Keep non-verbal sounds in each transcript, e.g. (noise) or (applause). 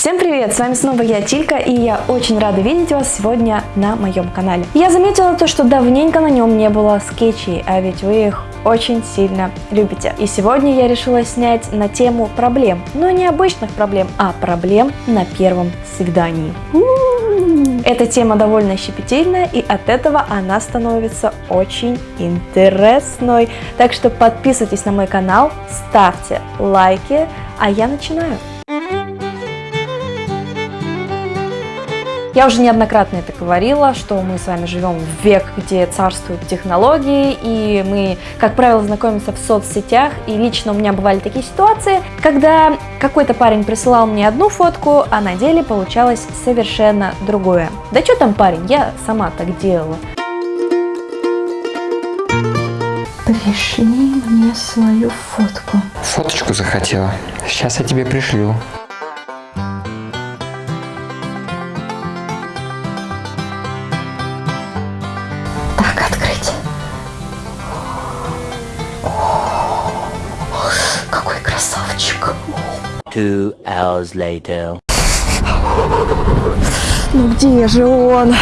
Всем привет! С вами снова я, Тилька, и я очень рада видеть вас сегодня на моем канале. Я заметила то, что давненько на нем не было скетчей, а ведь вы их очень сильно любите. И сегодня я решила снять на тему проблем, но не обычных проблем, а проблем на первом свидании. Эта тема довольно щепетильная, и от этого она становится очень интересной. Так что подписывайтесь на мой канал, ставьте лайки, а я начинаю. Я уже неоднократно это говорила, что мы с вами живем в век, где царствуют технологии, и мы, как правило, знакомимся в соцсетях, и лично у меня бывали такие ситуации, когда какой-то парень присылал мне одну фотку, а на деле получалось совершенно другое. Да что там парень, я сама так делала. Пришли мне свою фотку. Фоточку захотела. Сейчас я тебе пришлю. Two hours later. Ну где же он?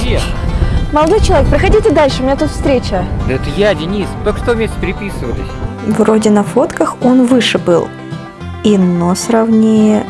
Привет! Молодой человек, проходите дальше, у меня тут встреча. Да это я, Денис. Только что вместе переписывались. Вроде на фотках он выше был. И нос ровнее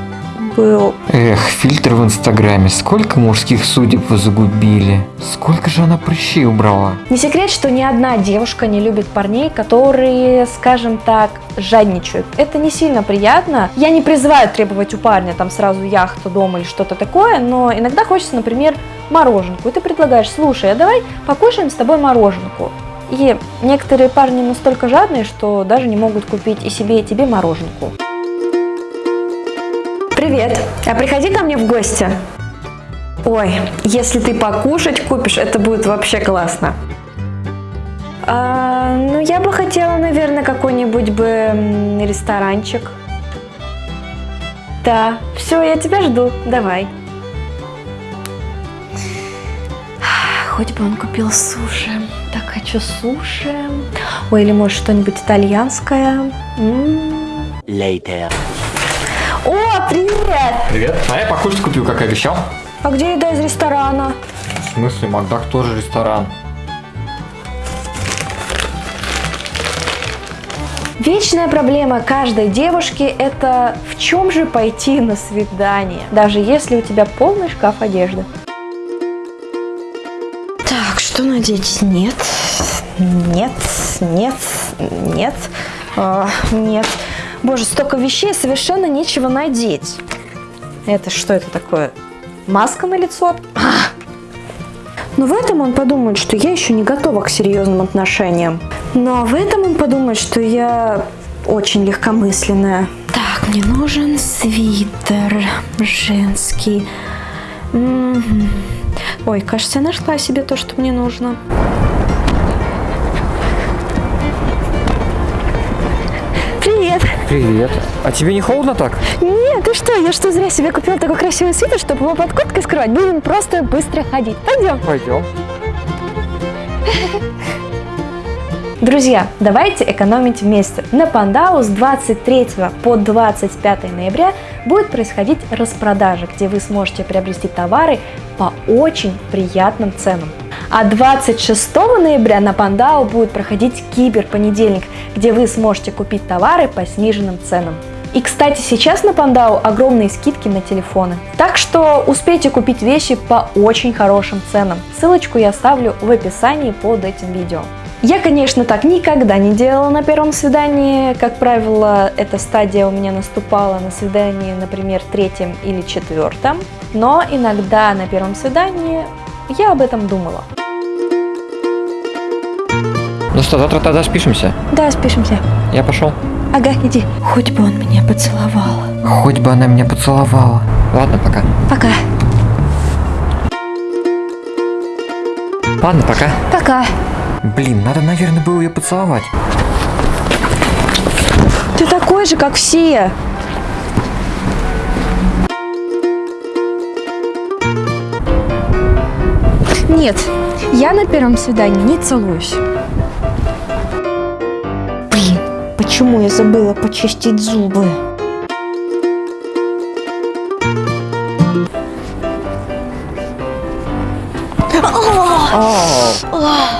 был. Эх, фильтр в инстаграме. Сколько мужских судеб вы загубили. Сколько же она прыщей убрала. Не секрет, что ни одна девушка не любит парней, которые, скажем так, жадничают. Это не сильно приятно. Я не призываю требовать у парня там сразу яхту, дом или что-то такое, но иногда хочется, например, мороженку. И ты предлагаешь, слушай, а давай покушаем с тобой мороженку. И некоторые парни настолько жадные, что даже не могут купить и себе, и тебе мороженку. Привет, а приходи ко мне в гости. Ой, если ты покушать купишь, это будет вообще классно. А, ну, я бы хотела, наверное, какой-нибудь бы м, ресторанчик. Да, все, я тебя жду, давай. Хоть бы он купил суши. Так хочу суши. Ой, или может что-нибудь итальянское. М. Later. О, привет! Привет. А я покушать купил, как и обещал. А где еда из ресторана? В смысле, Макдак тоже ресторан. Вечная проблема каждой девушки – это в чем же пойти на свидание, даже если у тебя полный шкаф одежды. Так, что надеть? Нет, нет, нет, нет, а, нет. Боже, столько вещей, совершенно нечего надеть. Это что это такое? Маска на лицо? Но в этом он подумает, что я еще не готова к серьезным отношениям. Но в этом он подумает, что я очень легкомысленная. Так, мне нужен свитер женский. Мгм. Ой, кажется, я нашла себе то, что мне нужно. Привет! А тебе не холодно так? Нет, ты что, я что, зря себе купила такой красивый свитер, чтобы его под курткой скрывать? Будем просто быстро ходить. Пойдем. Пойдем. (laughs) Друзья, давайте экономить вместе. На Пандау с 23 по 25 ноября будет происходить распродажа, где вы сможете приобрести товары по очень приятным ценам. А 26 ноября на Пандау будет проходить киберпонедельник, где вы сможете купить товары по сниженным ценам. И, кстати, сейчас на Пандау огромные скидки на телефоны. Так что успейте купить вещи по очень хорошим ценам. Ссылочку я оставлю в описании под этим видео. Я, конечно, так никогда не делала на первом свидании. Как правило, эта стадия у меня наступала на свидании, например, третьем или четвертом. Но иногда на первом свидании я об этом думала. Ну что, завтра тогда спишемся? Да, спишемся. Я пошел. Ага, иди. Хоть бы он меня поцеловал. Хоть бы она меня поцеловала. Ладно, пока. Пока. Ладно, пока. Пока. Блин, надо, наверное, было ее поцеловать. Ты такой же, как все. Нет, я на первом свидании не целуюсь. Блин, почему я забыла почистить зубы? Oh. Oh.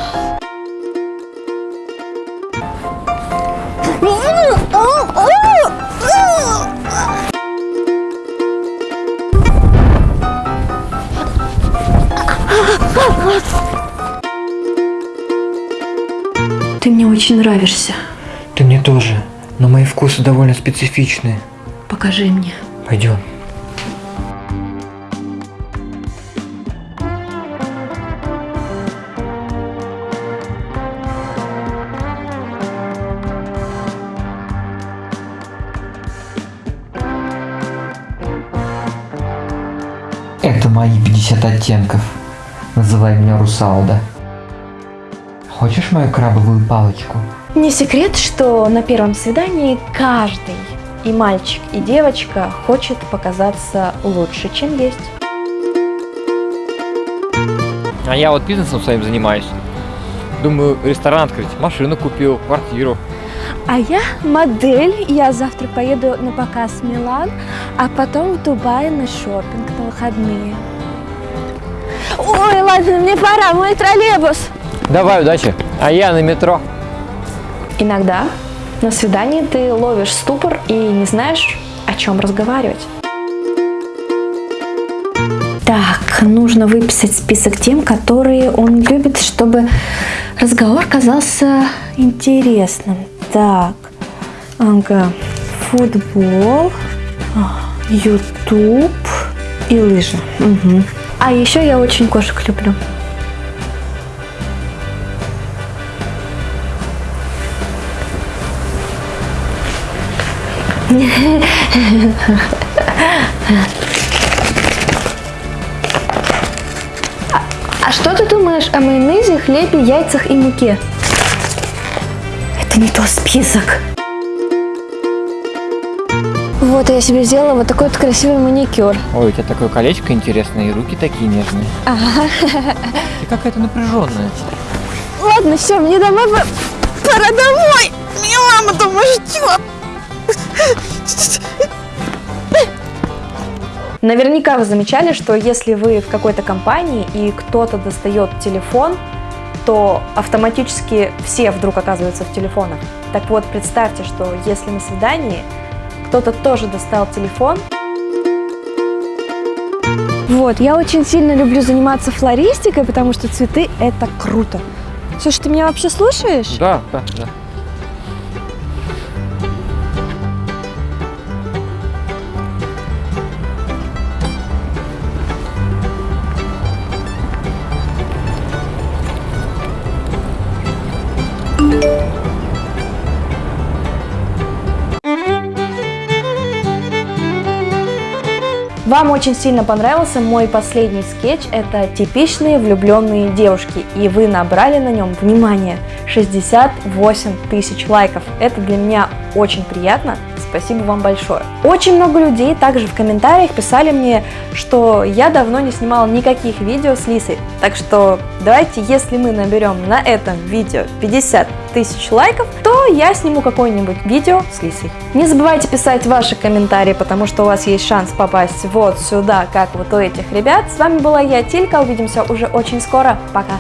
Ты мне очень нравишься. Ты мне тоже, но мои вкусы довольно специфичны. Покажи мне. Пойдем. Это мои 50 оттенков. Называй меня Русалда. Хочешь мою крабовую палочку? Не секрет, что на первом свидании каждый, и мальчик, и девочка, хочет показаться лучше, чем есть. А я вот бизнесом своим занимаюсь. Думаю, ресторан открыть, машину купил, квартиру. А я модель, я завтра поеду на показ в Милан, а потом в Дубай на шопинг на выходные. Ой, ладно, мне пора, мой троллейбус. Давай, удачи. А я на метро. Иногда на свидании ты ловишь ступор и не знаешь, о чем разговаривать. Так, нужно выписать список тем, которые он любит, чтобы разговор казался интересным. Так, ага, футбол, ютуб и лыжи. Мгм. А еще я очень кошек люблю. А что ты думаешь о майонезе, хлебе, яйцах и муке? Это не тот список. Вот я себе сделала вот такой вот красивый маникюр. Ой, у тебя такое колечко интересное, и руки такие нежные. Ты какая-то напряженная. Ладно, все, мне домой пора, пора домой. Меня мама дома ждет. Наверняка вы замечали, что если вы в какой-то компании и кто-то достает телефон, то автоматически все вдруг оказываются в телефонах. Так вот, представьте, что если на свидании кто-то тоже достал телефон, вот, я очень сильно люблю заниматься флористикой, потому что цветы – это круто. Слушай, ты меня вообще слушаешь? Да, да, да. Вам очень сильно понравился мой последний скетч. Это типичные влюбленные девушки. И вы набрали на нем, внимание, 68 тысяч лайков. Это для меня очень приятно. Спасибо вам большое. Очень много людей также в комментариях писали мне, что я давно не снимала никаких видео с Лисой. Так что давайте, если мы наберем на этом видео 50 тысяч лайков, то я сниму какое-нибудь видео с Лисой. Не забывайте писать ваши комментарии, потому что у вас есть шанс попасть вот сюда, как вот у этих ребят. С вами была я, Тилька. Увидимся уже очень скоро. Пока!